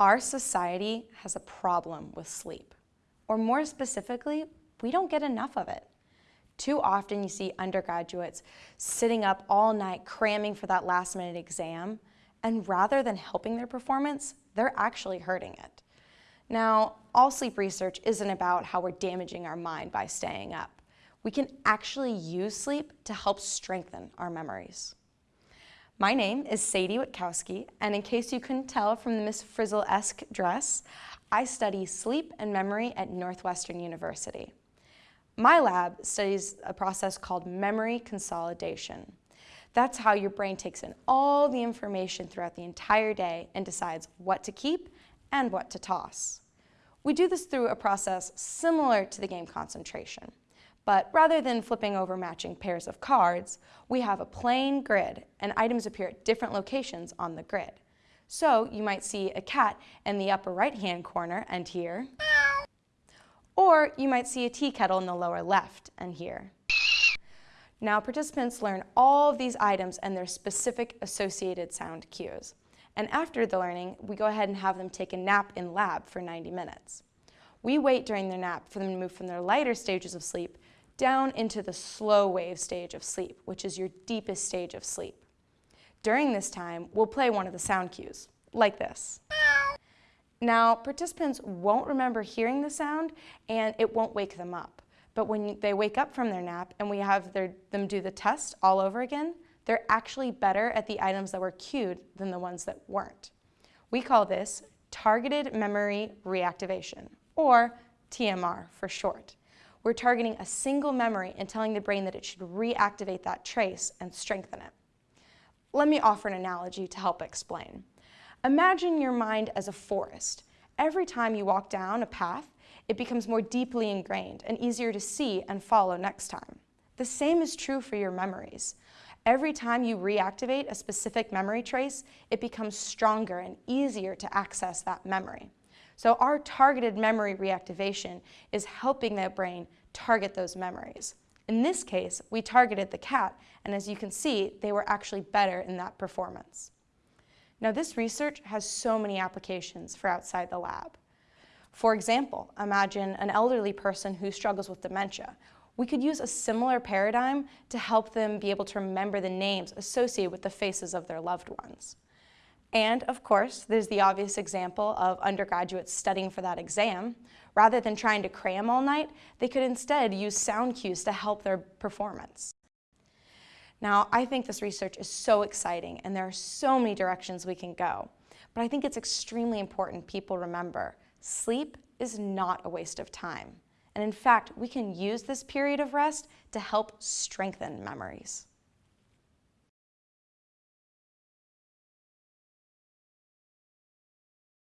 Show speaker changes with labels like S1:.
S1: Our society has a problem with sleep, or more specifically, we don't get enough of it. Too often you see undergraduates sitting up all night cramming for that last minute exam, and rather than helping their performance, they're actually hurting it. Now, all sleep research isn't about how we're damaging our mind by staying up. We can actually use sleep to help strengthen our memories. My name is Sadie Witkowski, and in case you couldn't tell from the Miss Frizzle-esque dress, I study sleep and memory at Northwestern University. My lab studies a process called memory consolidation. That's how your brain takes in all the information throughout the entire day and decides what to keep and what to toss. We do this through a process similar to the game concentration. But rather than flipping over matching pairs of cards, we have a plain grid and items appear at different locations on the grid. So you might see a cat in the upper right-hand corner and here. Or you might see a tea kettle in the lower left and here. Now participants learn all of these items and their specific associated sound cues. And after the learning, we go ahead and have them take a nap in lab for 90 minutes. We wait during their nap for them to move from their lighter stages of sleep down into the slow wave stage of sleep, which is your deepest stage of sleep. During this time, we'll play one of the sound cues, like this. Now, participants won't remember hearing the sound and it won't wake them up. But when they wake up from their nap and we have their, them do the test all over again, they're actually better at the items that were cued than the ones that weren't. We call this targeted memory reactivation, or TMR for short. We're targeting a single memory and telling the brain that it should reactivate that trace and strengthen it. Let me offer an analogy to help explain. Imagine your mind as a forest. Every time you walk down a path, it becomes more deeply ingrained and easier to see and follow next time. The same is true for your memories. Every time you reactivate a specific memory trace, it becomes stronger and easier to access that memory. So our targeted memory reactivation is helping the brain target those memories. In this case, we targeted the cat, and as you can see, they were actually better in that performance. Now this research has so many applications for outside the lab. For example, imagine an elderly person who struggles with dementia. We could use a similar paradigm to help them be able to remember the names associated with the faces of their loved ones. And of course, there's the obvious example of undergraduates studying for that exam. Rather than trying to cram all night, they could instead use sound cues to help their performance. Now, I think this research is so exciting and there are so many directions we can go. But I think it's extremely important people remember, sleep is not a waste of time. And in fact, we can use this period of rest to help strengthen memories.